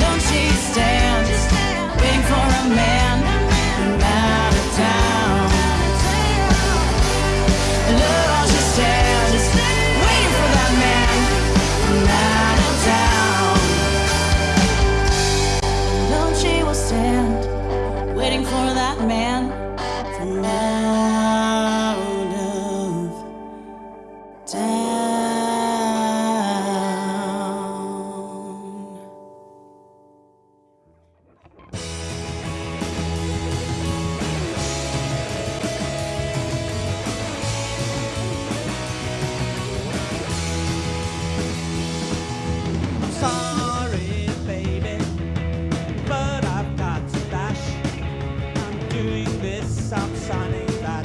Don't she stand, waiting for a man? doing this, I'm signing that,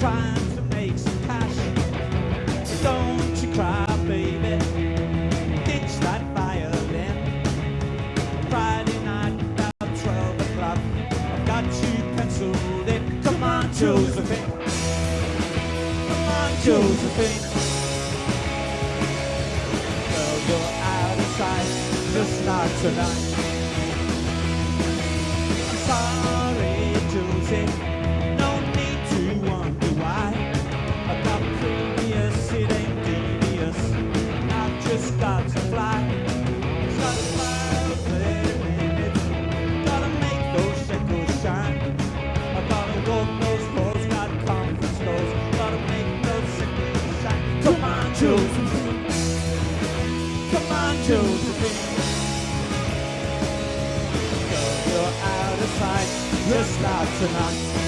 trying to make some cash. Don't you cry, baby, ditch that violin. Friday night about 12 o'clock, I've got you penciled in. Come on, Josephine. Come on, Josephine. Girl, you're out of sight, just not tonight. Josephine. Come on, Josephine. Girl, you're out of sight. You're not tonight.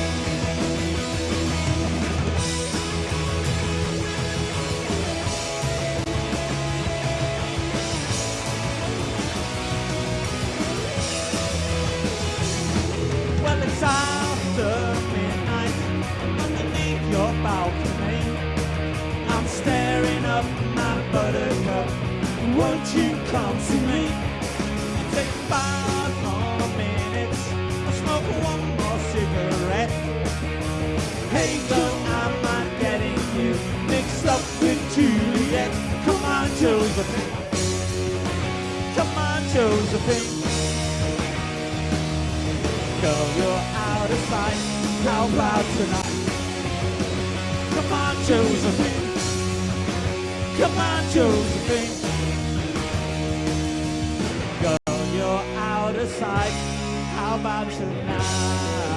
Josephine. Girl, you're out of sight. How about tonight? Come on, Josephine. Come on, Josephine. Girl, you're out of sight. How about tonight?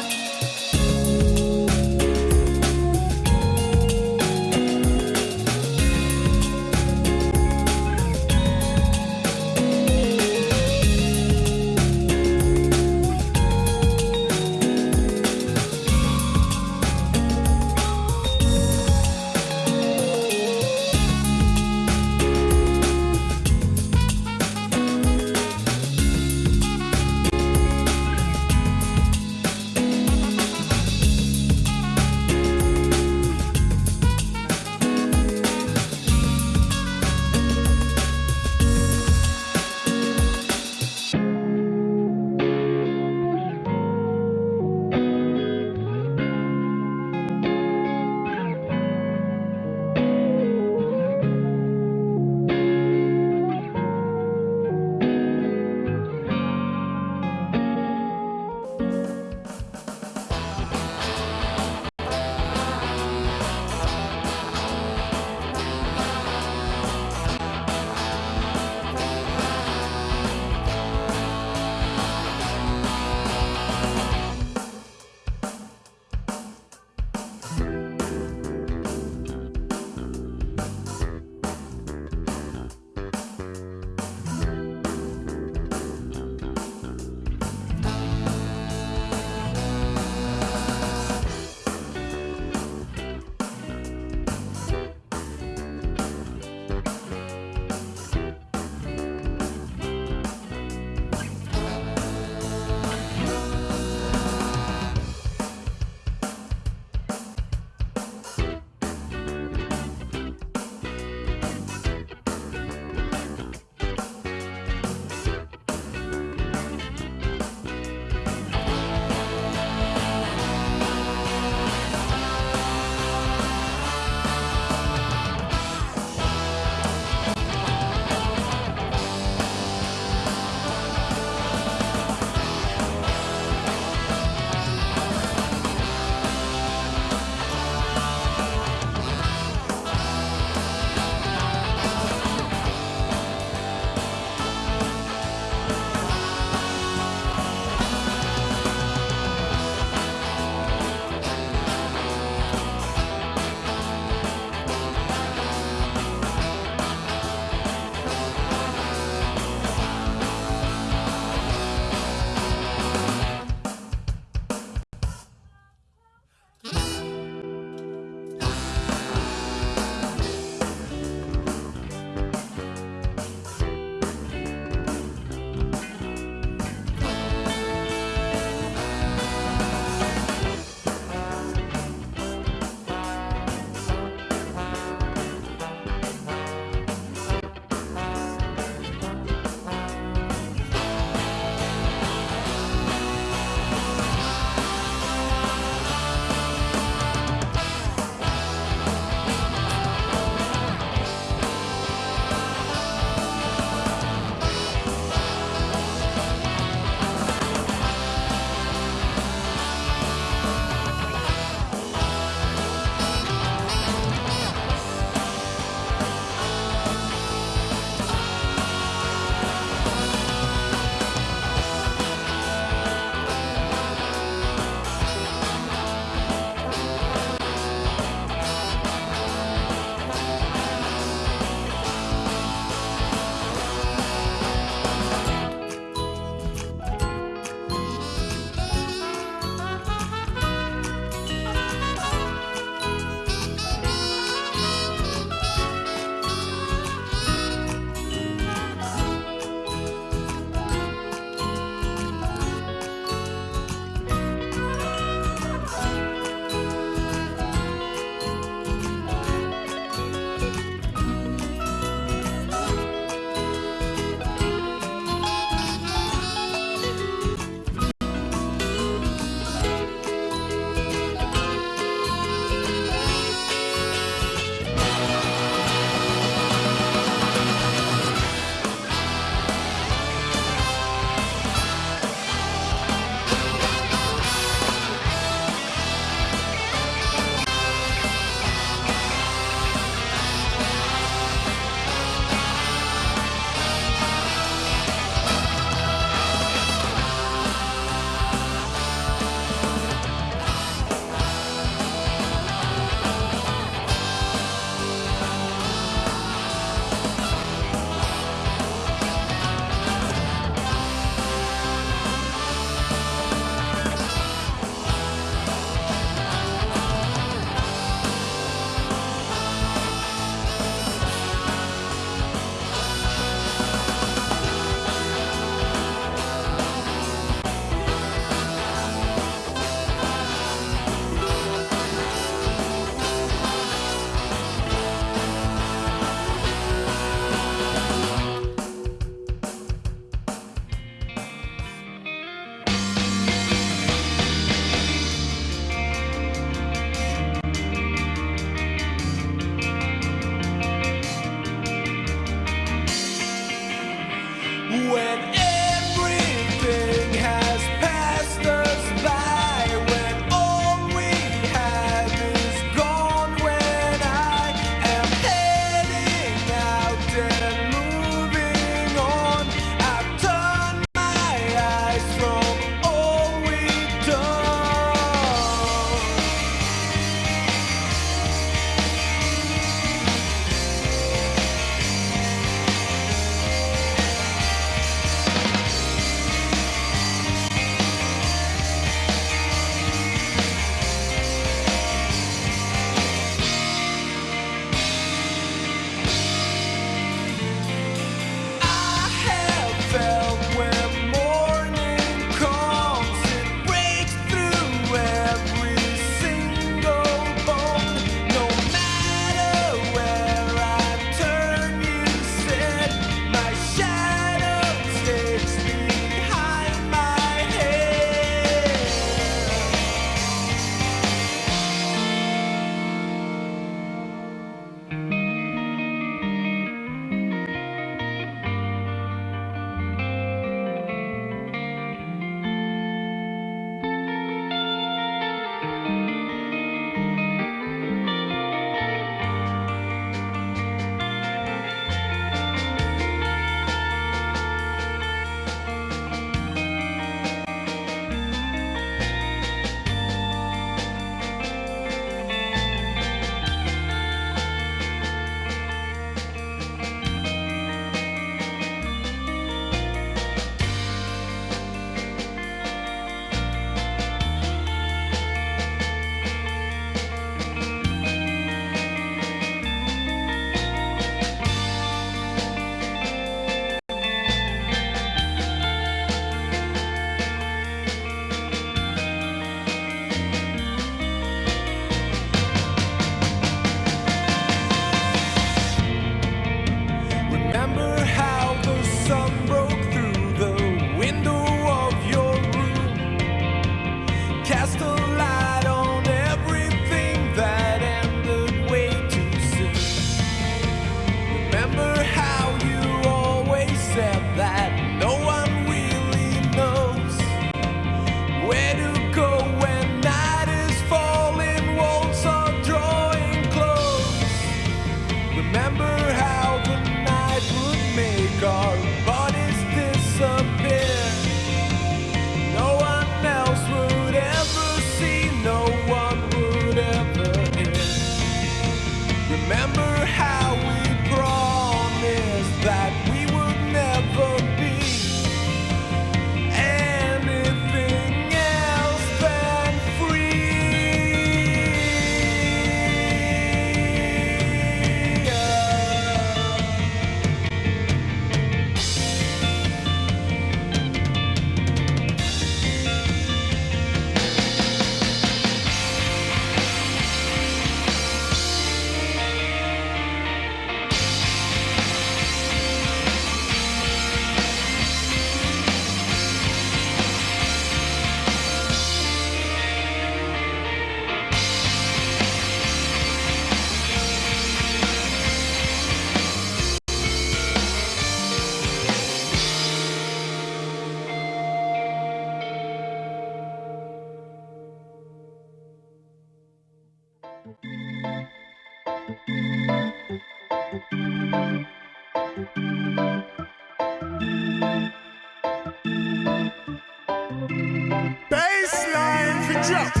Baseline for jump.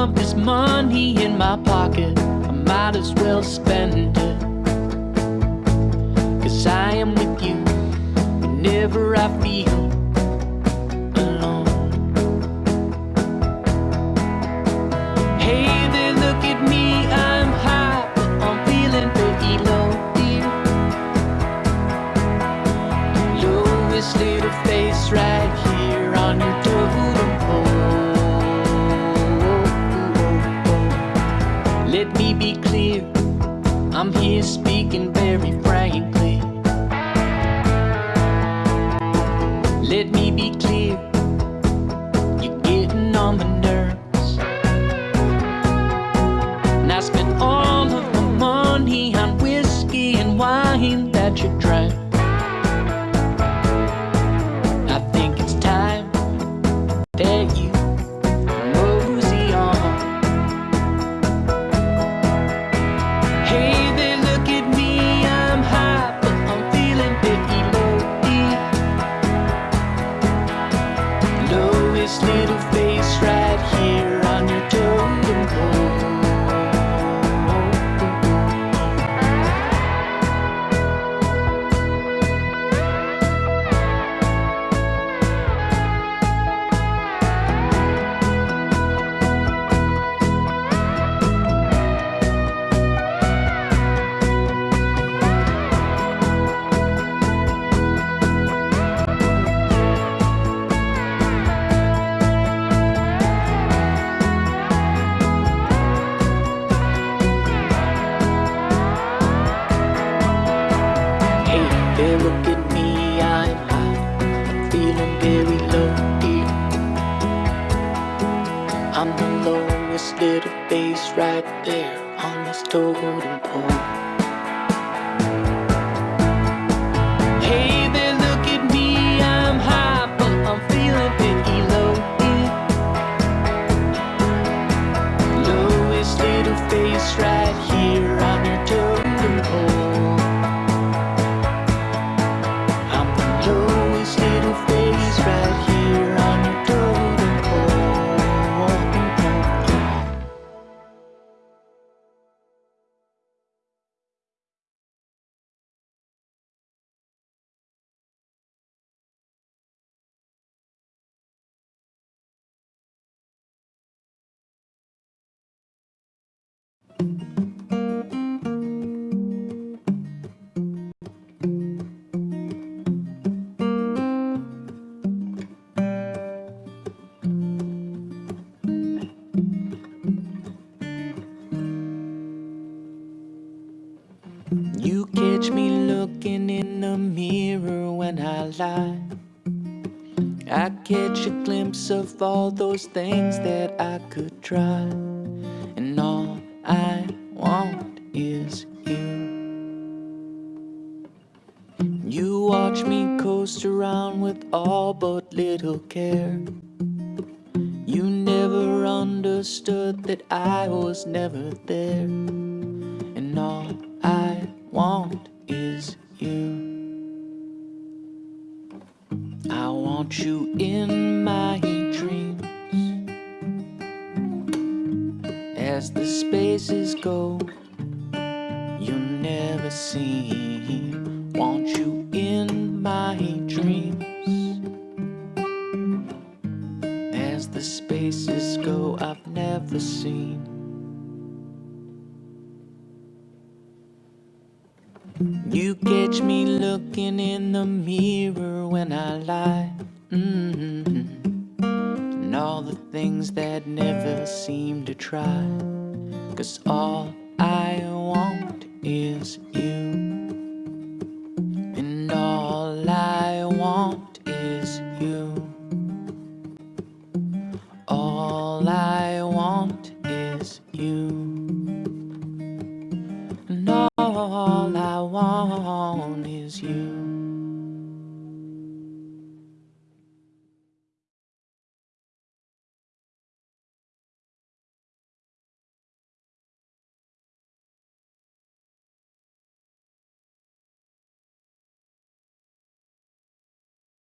pump this money in my pocket. I might as well spend it. Cause I am with you whenever I feel that you drank. Lie. I catch a glimpse of all those things that I could try. And all I want is you. You watch me coast around with all but little care. You never understood that I was never there. You catch me looking in the mirror when I lie. Mm -hmm. And all the things that never seem to try. Cause all I want is you.